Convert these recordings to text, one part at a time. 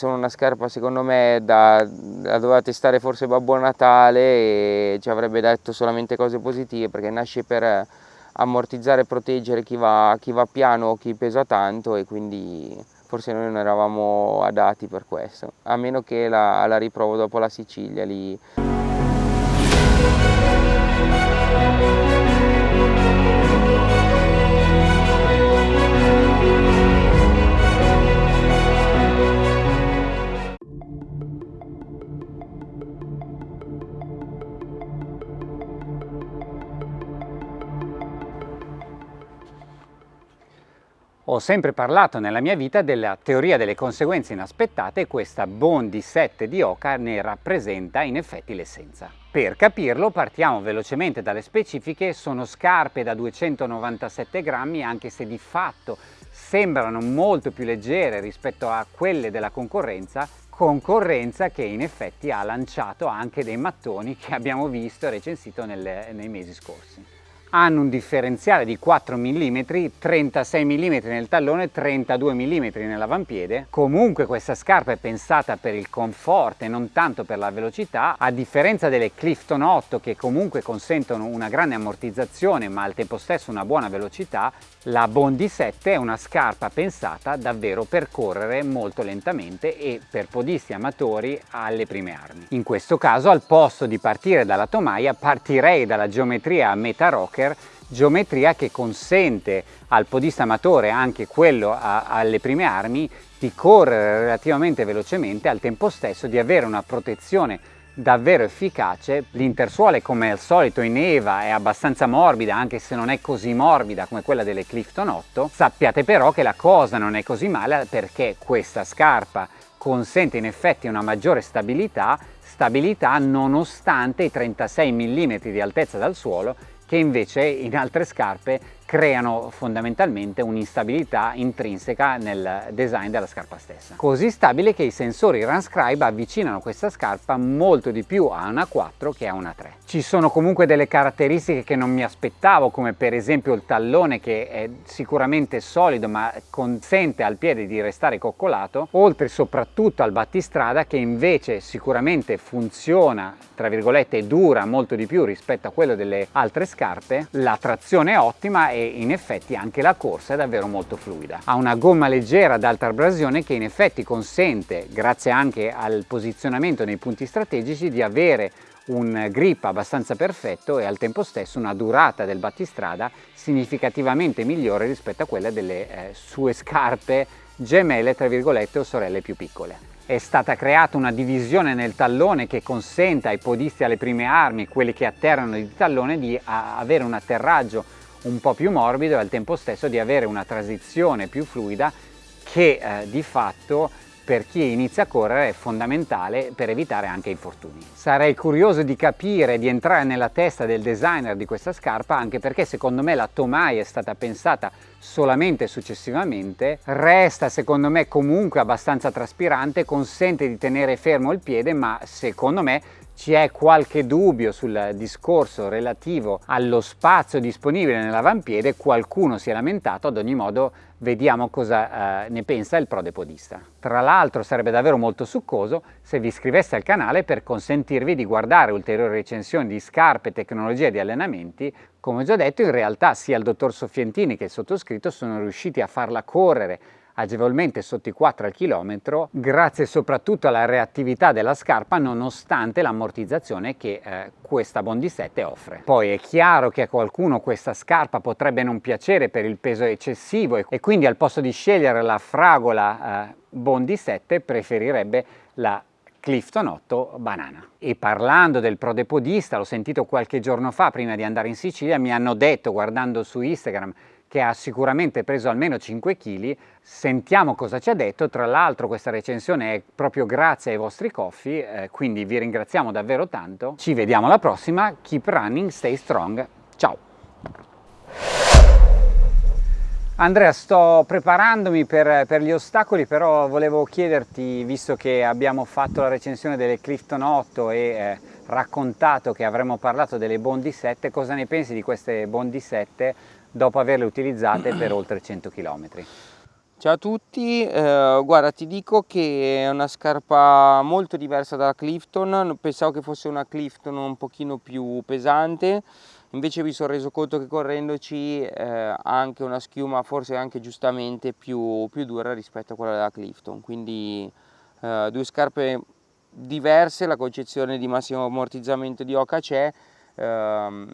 Sono una scarpa secondo me da, da doveva testare forse Babbo Natale e ci avrebbe detto solamente cose positive perché nasce per ammortizzare e proteggere chi va, chi va piano o chi pesa tanto e quindi forse noi non eravamo adatti per questo, a meno che la, la riprovo dopo la Sicilia lì. Sempre parlato nella mia vita della teoria delle conseguenze inaspettate e questa Bondi 7 di Oka ne rappresenta in effetti l'essenza. Per capirlo partiamo velocemente dalle specifiche, sono scarpe da 297 grammi anche se di fatto sembrano molto più leggere rispetto a quelle della concorrenza concorrenza che in effetti ha lanciato anche dei mattoni che abbiamo visto e recensito nelle, nei mesi scorsi hanno un differenziale di 4 mm, 36 mm nel tallone, 32 mm nell'avampiede. Comunque questa scarpa è pensata per il comfort e non tanto per la velocità, a differenza delle Clifton 8 che comunque consentono una grande ammortizzazione ma al tempo stesso una buona velocità, la Bondi 7 è una scarpa pensata davvero per correre molto lentamente e per podisti amatori alle prime armi. In questo caso al posto di partire dalla tomaia partirei dalla geometria a meta rocker geometria che consente al podista amatore, anche quello a, alle prime armi, di correre relativamente velocemente al tempo stesso di avere una protezione davvero efficace. L'intersuole come al solito in Eva è abbastanza morbida anche se non è così morbida come quella delle Clifton 8. Sappiate però che la cosa non è così male perché questa scarpa consente in effetti una maggiore stabilità, stabilità nonostante i 36 mm di altezza dal suolo che invece in altre scarpe creano fondamentalmente un'instabilità intrinseca nel design della scarpa stessa. Così stabile che i sensori Runscribe avvicinano questa scarpa molto di più a una 4 che a una 3. Ci sono comunque delle caratteristiche che non mi aspettavo come per esempio il tallone che è sicuramente solido ma consente al piede di restare coccolato oltre soprattutto al battistrada che invece sicuramente funziona tra virgolette dura molto di più rispetto a quello delle altre scarpe la trazione è ottima e e in effetti anche la corsa è davvero molto fluida. Ha una gomma leggera ad alta abrasione che in effetti consente, grazie anche al posizionamento nei punti strategici, di avere un grip abbastanza perfetto e al tempo stesso una durata del battistrada significativamente migliore rispetto a quella delle eh, sue scarpe gemelle tra virgolette o sorelle più piccole. È stata creata una divisione nel tallone che consente ai podisti alle prime armi, quelli che atterrano di tallone, di avere un atterraggio un po' più morbido e al tempo stesso di avere una transizione più fluida che eh, di fatto per chi inizia a correre è fondamentale per evitare anche infortuni. Sarei curioso di capire, di entrare nella testa del designer di questa scarpa anche perché secondo me la Tomai è stata pensata solamente successivamente, resta secondo me comunque abbastanza traspirante, consente di tenere fermo il piede ma secondo me ci è qualche dubbio sul discorso relativo allo spazio disponibile nell'avampiede, qualcuno si è lamentato, ad ogni modo vediamo cosa eh, ne pensa il prodepodista. Tra l'altro sarebbe davvero molto succoso se vi iscriveste al canale per consentirvi di guardare ulteriori recensioni di scarpe, tecnologie e di allenamenti. Come ho già detto in realtà sia il dottor Soffientini che il sottoscritto sono riusciti a farla correre agevolmente sotto i 4 al chilometro grazie soprattutto alla reattività della scarpa nonostante l'ammortizzazione che eh, questa Bondi 7 offre. Poi è chiaro che a qualcuno questa scarpa potrebbe non piacere per il peso eccessivo e, quindi al posto di scegliere la fragola eh, Bondi 7 preferirebbe la Clifton 8 Banana. E parlando del prodepodista, l'ho sentito qualche giorno fa prima di andare in Sicilia, mi hanno detto guardando su Instagram che ha sicuramente preso almeno 5 kg. Sentiamo cosa ci ha detto, tra l'altro questa recensione è proprio grazie ai vostri coffee, eh, quindi vi ringraziamo davvero tanto. Ci vediamo alla prossima, keep running, stay strong, ciao! Andrea, sto preparandomi per, per, gli ostacoli, però volevo chiederti, visto che abbiamo fatto la recensione delle Clifton 8 e eh, raccontato che avremmo parlato delle Bondi 7, cosa ne pensi di queste Bondi 7 dopo averle utilizzate per oltre 100 km. Ciao a tutti, eh, guarda ti dico che è una scarpa molto diversa dalla Clifton, pensavo che fosse una Clifton un pochino più pesante, invece mi sono reso conto che correndoci eh, ha anche una schiuma forse anche giustamente più, più, dura rispetto a quella della Clifton, quindi eh, due scarpe diverse, la concezione di massimo ammortizzamento di Oca c'è, ehm,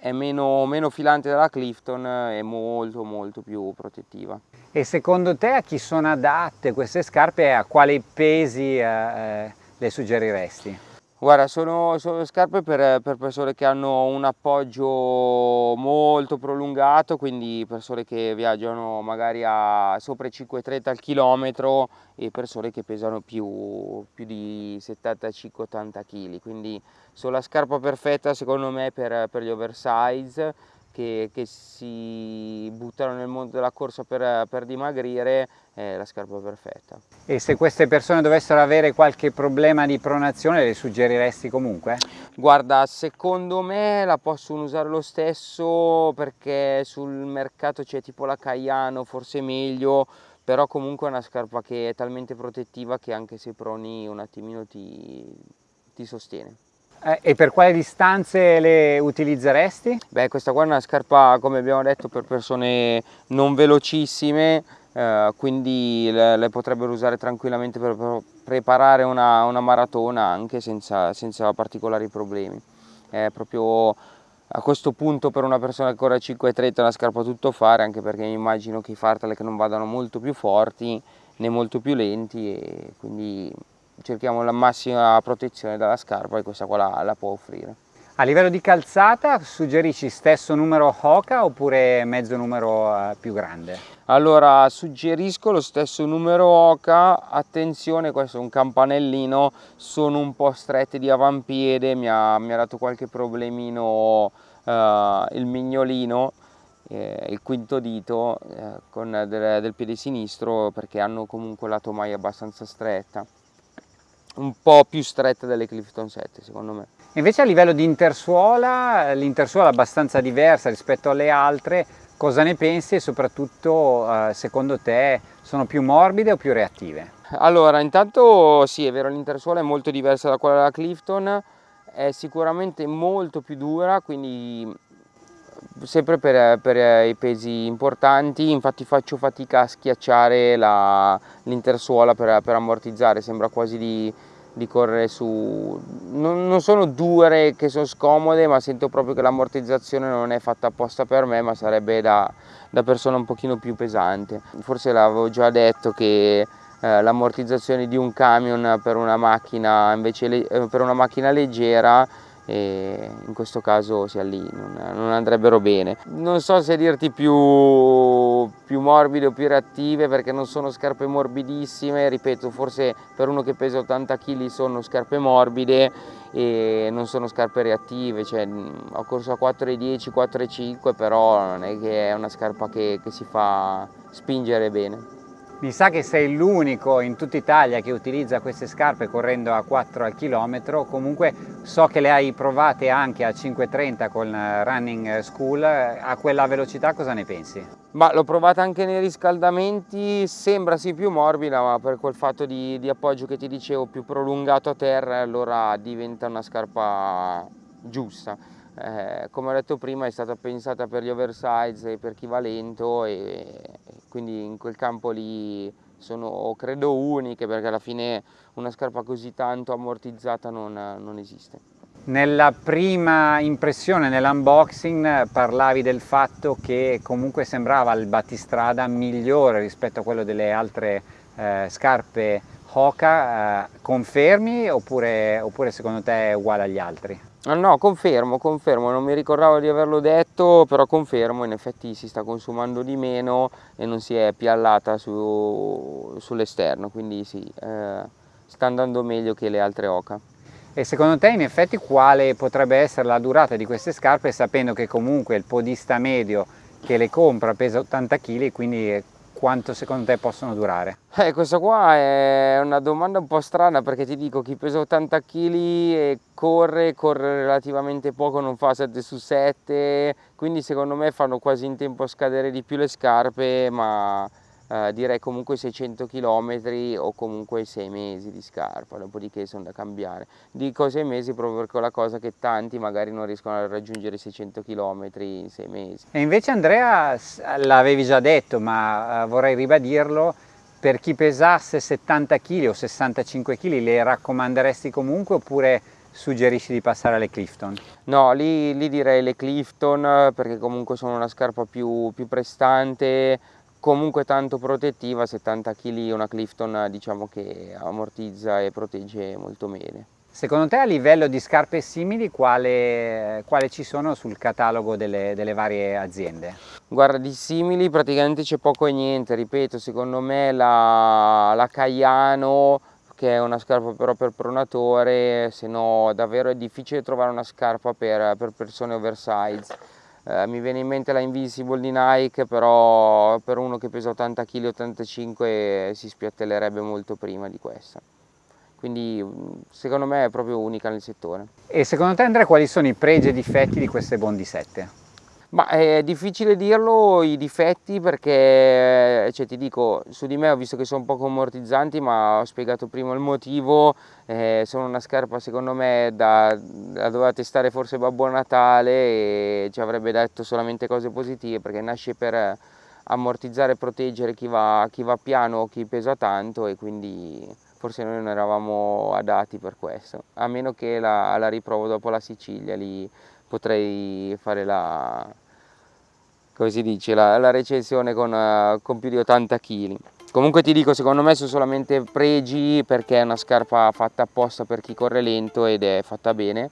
è meno, meno filante della Clifton e molto molto più protettiva. E secondo te a chi sono adatte queste scarpe e a quali pesi eh, eh, le suggeriresti? Guarda, sono, sono scarpe per, per, persone che hanno un appoggio molto prolungato, quindi persone che viaggiano magari a sopra i 5,30 al chilometro e persone che pesano più, più di 75-80 kg, quindi sono la scarpa perfetta secondo me per, per gli oversize che, che, si buttano nel mondo della corsa per, per dimagrire è la scarpa perfetta. E se queste persone dovessero avere qualche problema di pronazione le suggeriresti comunque? Guarda, secondo me la possono usare lo stesso perché sul mercato c'è tipo la Caiano, forse meglio, però comunque è una scarpa che è talmente protettiva che anche se proni un attimino ti, ti sostiene. Eh, e per quale distanze le utilizzeresti? Beh, questa qua è una scarpa, come abbiamo detto, per persone non velocissime, eh, quindi le, le, potrebbero usare tranquillamente per, per preparare una, una, maratona anche senza, senza particolari problemi. È proprio a questo punto per una persona che corre a 5,30 è una scarpa tutto fare, anche perché immagino che i fartlek non vadano molto più forti né molto più lenti e quindi cerchiamo la massima protezione dalla scarpa e questa qua la, la può offrire. A livello di calzata suggerisci stesso numero Hoka oppure mezzo numero eh, più grande? Allora suggerisco lo stesso numero Hoka, attenzione questo è un campanellino, sono un po' strette di avampiede, mi ha, mi ha dato qualche problemino uh, il mignolino, eh, il quinto dito eh, con del, del piede sinistro perché hanno comunque la tomaia abbastanza stretta un po' più stretta delle Clifton 7 secondo me. Invece a livello di intersuola, l'intersuola è abbastanza diversa rispetto alle altre, cosa ne pensi e soprattutto eh, secondo te sono più morbide o più reattive? Allora intanto sì è vero l'intersuola è molto diversa da quella della Clifton, è sicuramente molto più dura quindi sempre per, per, i pesi importanti, infatti faccio fatica a schiacciare l'intersuola per, per, ammortizzare, sembra quasi di, di correre su... Non, non, sono dure che sono scomode, ma sento proprio che l'ammortizzazione non è fatta apposta per me, ma sarebbe da, da persona un pochino più pesante. Forse l'avevo già detto che eh, l'ammortizzazione di un camion per una macchina, invece, eh, per una macchina leggera e in questo caso sia lì, non, non andrebbero bene. Non so se dirti più, più morbide o più reattive perché non sono scarpe morbidissime, ripeto forse per uno che pesa 80 kg sono scarpe morbide e non sono scarpe reattive, cioè, ho corso a 4,10, 4,5 però non è che è una scarpa che, che si fa spingere bene. Mi sa che sei l'unico in tutta Italia che utilizza queste scarpe correndo a 4 al chilometro, comunque so che le hai provate anche a 5.30 con Running School, a quella velocità cosa ne pensi? Ma l'ho provata anche nei riscaldamenti, sembra sì più morbida ma per quel fatto di, di appoggio che ti dicevo più prolungato a terra allora diventa una scarpa giusta. Eh, come ho detto prima è stata pensata per gli oversize e per chi va lento e quindi in quel campo lì sono credo uniche perché alla fine una scarpa così tanto ammortizzata non, non esiste. Nella prima impressione, nell'unboxing, parlavi del fatto che comunque sembrava il battistrada migliore rispetto a quello delle altre eh, scarpe Hoka. Eh, confermi oppure, oppure secondo te è uguale agli altri? Ah, no, confermo, confermo, non mi ricordavo di averlo detto, però confermo, in effetti si sta consumando di meno e non si è piallata su, sull'esterno, quindi sì, eh, sta andando meglio che le altre Oca. E secondo te in effetti quale potrebbe essere la durata di queste scarpe sapendo che comunque il podista medio che le compra pesa 80 kg quindi quanto secondo te possono durare? Eh, questa qua è una domanda un po' strana perché ti dico chi pesa 80 kg e corre, corre relativamente poco, non fa 7 su 7, quindi secondo me fanno quasi in tempo a scadere di più le scarpe, ma eh, direi comunque 600 km o comunque 6 mesi di scarpa, dopodiché sono da cambiare. Dico 6 mesi proprio perché è la cosa che tanti magari non riescono a raggiungere 600 km in 6 mesi. E invece Andrea l'avevi già detto, ma uh, vorrei ribadirlo, per chi pesasse 70 kg o 65 kg le raccomanderesti comunque oppure suggerisci di passare alle Clifton? No, lì, lì direi le Clifton perché comunque sono una scarpa più, più prestante, comunque tanto protettiva, 70 kg una Clifton diciamo che ammortizza e protegge molto bene. Secondo te a livello di scarpe simili quale, quale ci sono sul catalogo delle, delle, varie aziende? Guarda di simili praticamente c'è poco e niente, ripeto secondo me la, la Caiano che è una scarpa però per pronatore, se no davvero è difficile trovare una scarpa per, per persone oversize. Eh, mi viene in mente la Invisible di Nike, però per uno che pesa 80 kg, 85 si spiattellerebbe molto prima di questa. Quindi secondo me è proprio unica nel settore. E secondo te Andrea quali sono i pregi e difetti di queste Bondi 7? Ma è difficile dirlo i difetti perché, cioè, ti dico, su di me ho visto che sono poco ammortizzanti ma ho spiegato prima il motivo, eh, sono una scarpa secondo me da, da doveva testare forse Babbo Natale e ci avrebbe detto solamente cose positive perché nasce per ammortizzare e proteggere chi va, chi va piano o chi pesa tanto e quindi forse noi non eravamo adatti per questo, a meno che la, la riprovo dopo la Sicilia, lì potrei fare la, dice, la, la recensione con, uh, con, più di 80 kg. Comunque ti dico, secondo me sono solamente pregi perché è una scarpa fatta apposta per chi corre lento ed è fatta bene.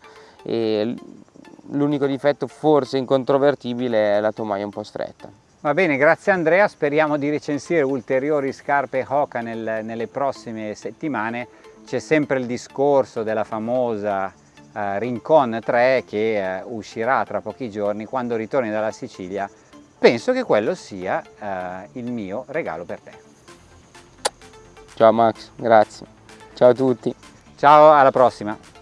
L'unico difetto forse incontrovertibile è la tomaia un po' stretta. Va bene, grazie Andrea, speriamo di recensire ulteriori scarpe Hoka nel, nelle prossime settimane. C'è sempre il discorso della famosa eh, Rincon 3 che eh, uscirà tra pochi giorni quando ritorni dalla Sicilia. Penso che quello sia eh, il mio regalo per te. Ciao Max. Grazie. Ciao a tutti. Ciao alla prossima